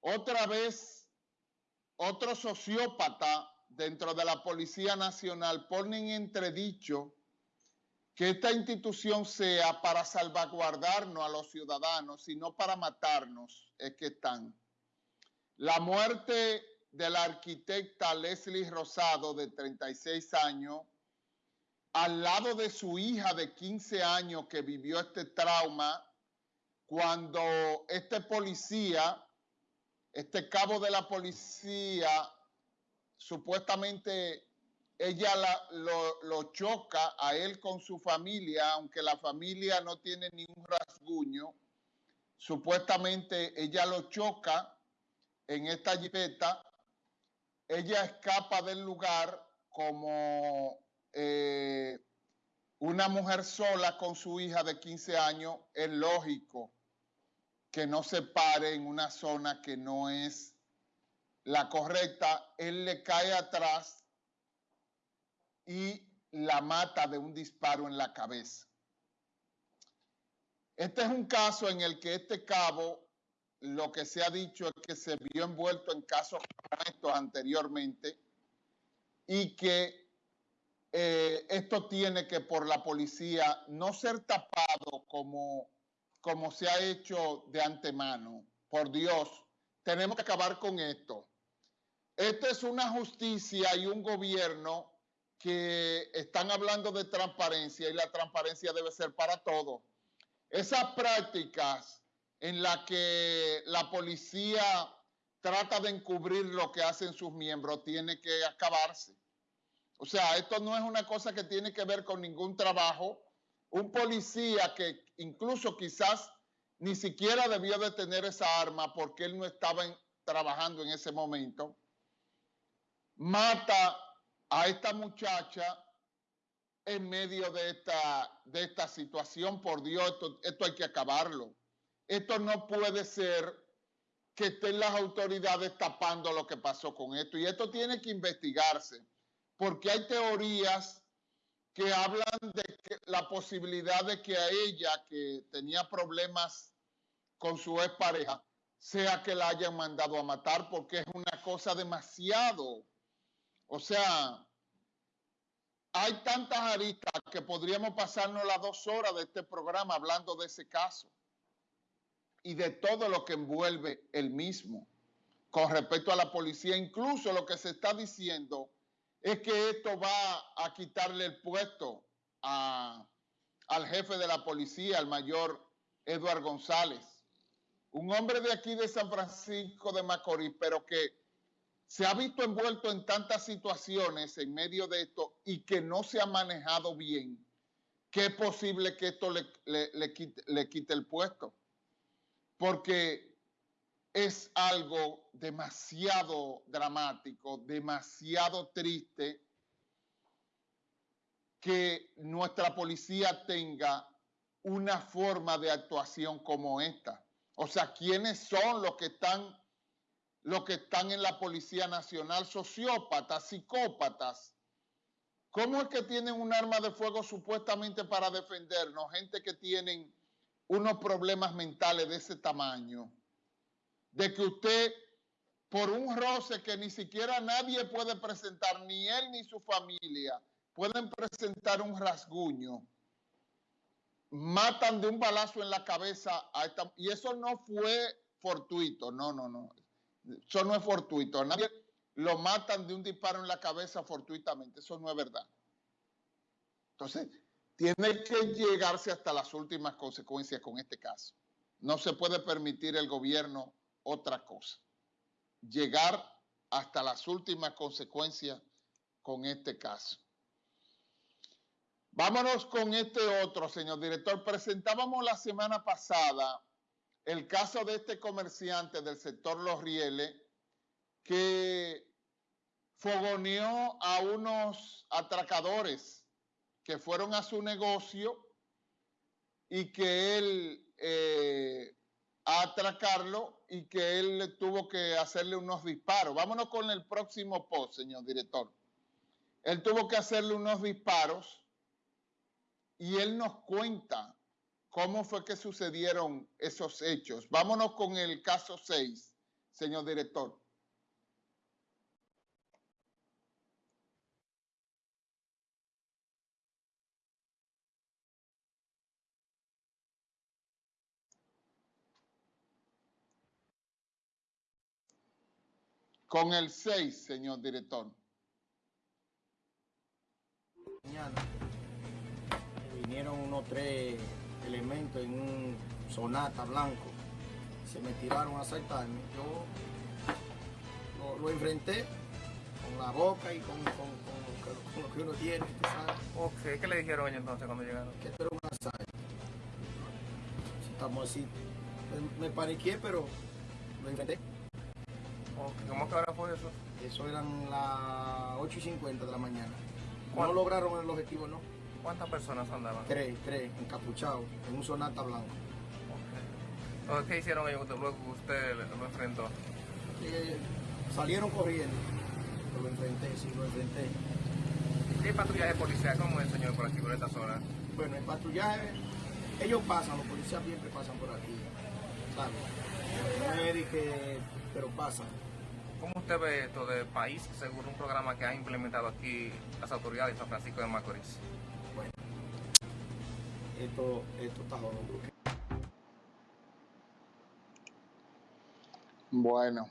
Otra vez, otro sociópata dentro de la Policía Nacional pone en entredicho que esta institución sea para salvaguardarnos a los ciudadanos, sino para matarnos, es que están. La muerte de la arquitecta Leslie Rosado, de 36 años, al lado de su hija de 15 años que vivió este trauma, cuando este policía, este cabo de la policía, supuestamente ella lo, choca a él con su familia, aunque la familia no tiene ningún rasguño. Supuestamente ella lo choca en esta jipeta. Ella escapa del lugar como eh, una mujer sola con su hija de 15 años. Es lógico que no se pare en una zona que no es la correcta. Él le cae atrás y la mata de un disparo en la cabeza. Este es un caso en el que este cabo, lo que se ha dicho es que se vio envuelto en casos como estos anteriormente y que eh, esto tiene que por la policía no ser tapado como, como se ha hecho de antemano. Por Dios, tenemos que acabar con esto. Esta es una justicia y un gobierno que están hablando de transparencia y la transparencia debe ser para todos. Esas prácticas en las que la policía trata de encubrir lo que hacen sus miembros tiene que acabarse. O sea, esto no es una cosa que tiene que ver con ningún trabajo. Un policía que incluso quizás ni siquiera debió de tener esa arma porque él no estaba trabajando en ese momento, mata a esta muchacha en medio de esta, de esta situación. Por Dios, esto, esto hay que acabarlo. Esto no puede ser que estén las autoridades tapando lo que pasó con esto. Y esto tiene que investigarse, porque hay teorías que hablan de la posibilidad de que a ella, que tenía problemas con su expareja, sea que la hayan mandado a matar, porque es una cosa demasiado o sea, hay tantas aristas que podríamos pasarnos las dos horas de este programa hablando de ese caso y de todo lo que envuelve el mismo con respecto a la policía. Incluso lo que se está diciendo es que esto va a quitarle el puesto al jefe de la policía, al mayor Eduardo González, un hombre de aquí de San Francisco de Macorís, pero que se ha visto envuelto en tantas situaciones en medio de esto y que no se ha manejado bien, que es posible que esto le, quite, el puesto. Porque es algo demasiado dramático, demasiado triste que nuestra policía tenga una forma de actuación como esta. O sea, ¿quiénes son los que están los que están en la Policía Nacional, sociópatas, psicópatas. ¿Cómo es que tienen un arma de fuego supuestamente para defendernos? Gente que tienen unos problemas mentales de ese tamaño. De que usted, por un roce que ni siquiera nadie puede presentar, ni él ni su familia, pueden presentar un rasguño, matan de un balazo en la cabeza a esta... Y eso no fue fortuito, no, no, no. Eso no es fortuito. Nadie lo matan de un disparo en la cabeza fortuitamente. Eso no es verdad. Entonces, tiene que llegarse hasta las últimas consecuencias con este caso. No se puede permitir el gobierno otra cosa. Llegar hasta las últimas consecuencias con este caso. Vámonos con este otro, señor director. Presentábamos la semana pasada el caso de este comerciante del sector Los Rieles que fogoneó a unos atracadores que fueron a su negocio y que él eh, atracarlo y que él tuvo que hacerle unos disparos. Vámonos con el próximo post, señor director. Él tuvo que hacerle unos disparos y él nos cuenta cómo fue que sucedieron esos hechos. Vámonos con el caso 6, señor director. Con el 6, señor director. Mañana vinieron unos tres elementos en un sonata blanco. Se me tiraron a asaltarme. Yo lo, lo enfrenté con la boca y con, con- con- con lo que uno tiene, tú sabes, Ok, ¿qué le dijeron ellos entonces cuando llegaron? que esto era un asalto. Si Estamos así. Me, me paniqué, pero lo enfrenté. ¿Cómo que ahora fue eso? Eso eran las 8 y 50 de la mañana. No lograron el objetivo, no. ¿Cuántas personas andaban? Tres, tres, encapuchados, en un sonata blanco. Ok. Entonces, ¿Qué hicieron ellos luego que usted lo enfrentó? Eh, salieron corriendo. Lo enfrenté, sí, lo enfrenté. ¿Qué patrullaje policial? ¿Cómo es, señor, por aquí, por esta zona? Bueno, el patrullaje, ellos pasan, los policías siempre pasan por aquí, ¿sabes? No es que, pero pasan. ¿Cómo usted ve esto de país según un programa que ha implementado aquí las autoridades de San Francisco de Macorís? Bueno, esto, esto está jodido. Bueno,